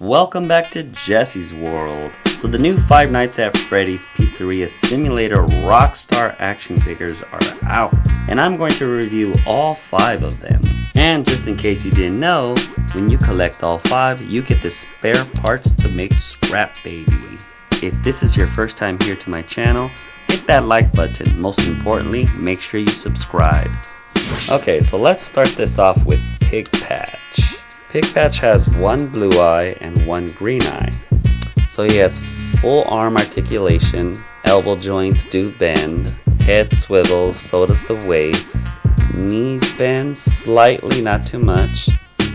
Welcome back to Jesse's World. So the new Five Nights at Freddy's Pizzeria Simulator Rockstar action figures are out. And I'm going to review all five of them. And just in case you didn't know, when you collect all five, you get the spare parts to make Scrap Baby. If this is your first time here to my channel, hit that like button. Most importantly, make sure you subscribe. Okay, so let's start this off with Pig Patch. Pigpatch has one blue eye and one green eye. So he has full arm articulation, elbow joints do bend, head swivels, so does the waist, knees bend slightly, not too much.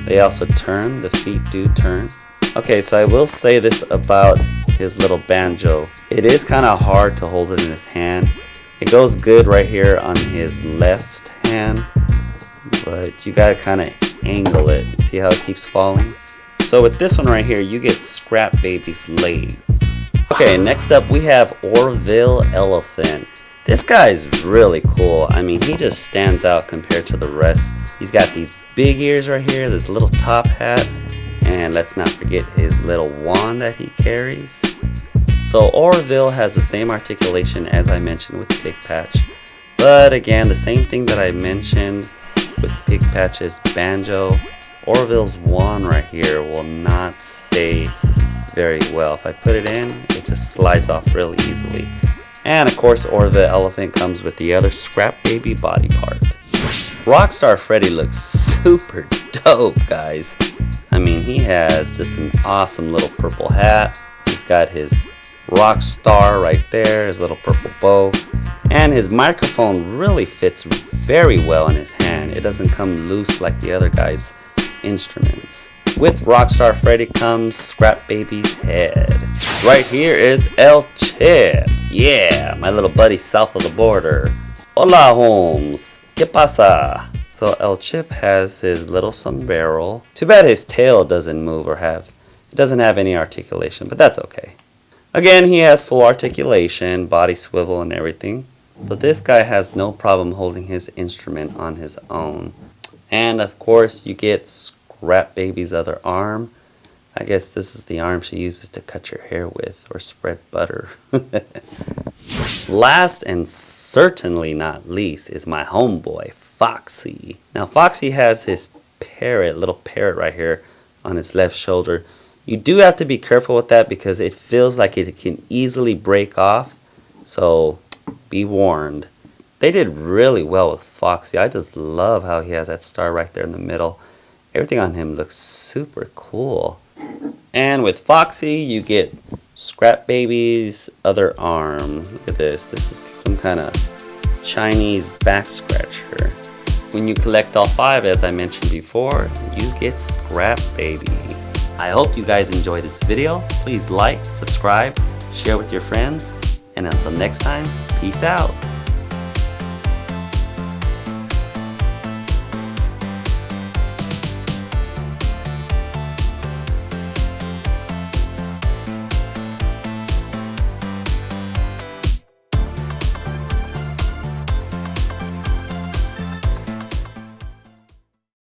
They also turn, the feet do turn. Okay, so I will say this about his little banjo. It is kind of hard to hold it in his hand. It goes good right here on his left hand, but you gotta kind of angle it. See how it keeps falling? So with this one right here, you get Scrap Baby's legs. Okay, next up we have Orville Elephant. This guy is really cool. I mean, he just stands out compared to the rest. He's got these big ears right here, this little top hat, and let's not forget his little wand that he carries. So Orville has the same articulation as I mentioned with Pig Patch, but again, the same thing that I mentioned with Pig Patch's banjo. Orville's wand right here will not stay very well. If I put it in, it just slides off really easily. And of course, Orville Elephant comes with the other Scrap Baby body part. Rockstar Freddy looks super dope, guys. I mean, he has just an awesome little purple hat. He's got his rock star right there, his little purple bow. And his microphone really fits very well in his hand. It doesn't come loose like the other guy's instruments. With Rockstar Freddy comes Scrap Baby's head. Right here is El Chip. Yeah, my little buddy south of the border. Hola Holmes. ¿Qué pasa? So El Chip has his little sombrero. Too bad his tail doesn't move or have, it doesn't have any articulation, but that's okay. Again, he has full articulation, body swivel and everything. So this guy has no problem holding his instrument on his own. And of course you get Scrap Baby's other arm. I guess this is the arm she uses to cut your hair with or spread butter. Last and certainly not least is my homeboy, Foxy. Now Foxy has his parrot, little parrot right here on his left shoulder. You do have to be careful with that because it feels like it can easily break off. So be warned. They did really well with Foxy. I just love how he has that star right there in the middle. Everything on him looks super cool. And with Foxy, you get Scrap Baby's other arm. Look at this. This is some kind of Chinese back scratcher. When you collect all five, as I mentioned before, you get Scrap Baby. I hope you guys enjoyed this video. Please like, subscribe, share with your friends, and until next time, peace out.